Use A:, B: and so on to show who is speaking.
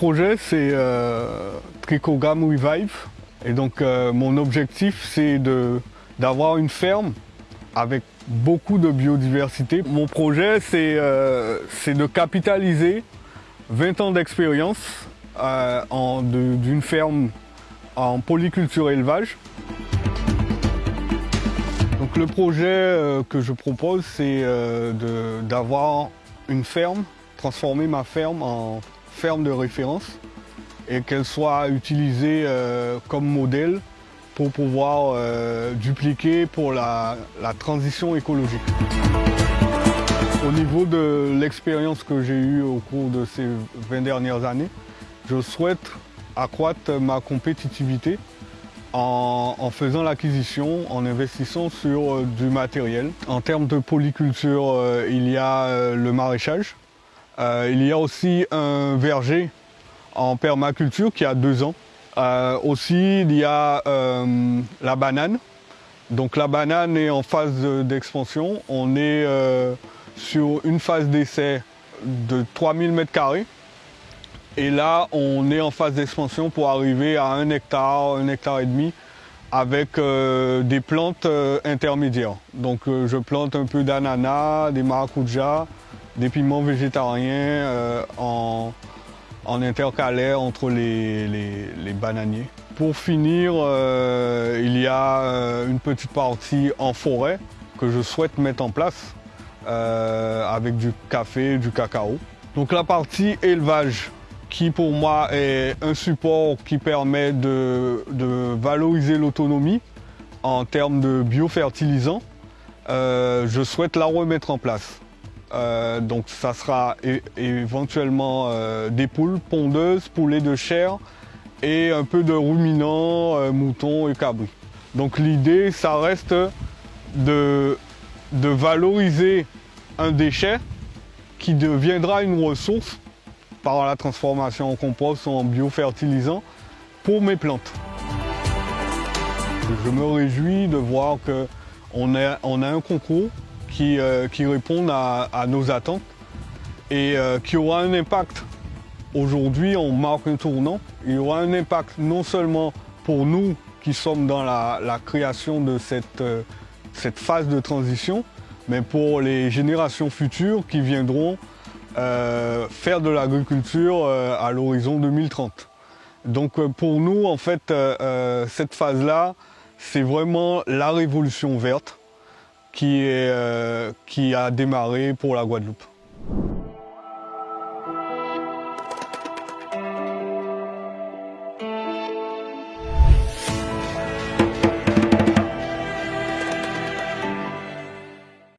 A: projet, c'est euh, Trichogam Revive. Et donc, euh, mon objectif, c'est d'avoir une ferme avec beaucoup de biodiversité. Mon projet, c'est euh, de capitaliser 20 ans d'expérience euh, d'une ferme en polyculture élevage. Donc le projet que je propose, c'est d'avoir une ferme, transformer ma ferme en ferme de référence et qu'elle soit utilisée euh, comme modèle pour pouvoir euh, dupliquer pour la, transition écologique. Au niveau de l'expérience que j'ai eue au cours de ces 20 dernières années, je souhaite accroître ma compétitivité en, faisant l'acquisition, en investissant sur euh, du matériel. En termes de polyculture, il y a le maraîchage. Euh, il y a aussi un verger en permaculture qui a deux ans. Euh, aussi, il y a euh, la banane. Donc la banane est en phase de- d'expansion. On est sur une phase d'essai de 3000 m2. Et là, on est en phase d'expansion pour arriver à un hectare, un hectare et demi, avec des plantes intermédiaires. Donc je plante un peu d'ananas, des maracujas, des piments végétariens euh, en, en intercalaire entre les, bananiers. Pour finir, euh, il y a euh, une petite partie en forêt que je souhaite mettre en place euh, avec du café, du cacao. Donc la partie élevage qui pour moi est un support qui permet de, valoriser l'autonomie en termes de biofertilisants, euh, je souhaite la remettre en place. Euh, donc ça sera éventuellement euh, des poules pondeuses, poulets de chair et un peu de ruminants, euh, moutons et cabris. Donc l'idée, ça reste de, valoriser un déchet qui deviendra une ressource par la transformation en compost ou en biofertilisant pour mes plantes. Je me réjouis de voir qu'on a, on a un concours qui, euh, qui répond à, nos attentes et euh, qui aura un impact. Aujourd'hui, on marque un tournant. Il y aura un impact non seulement pour nous qui sommes dans la, création de cette, euh, cette phase de transition, mais pour les générations futures qui viendront faire de l'agriculture à l'horizon 2030. Donc pour nous, en fait, cette phase-là, c'est vraiment la révolution verte euh, qui a démarré pour la Guadeloupe.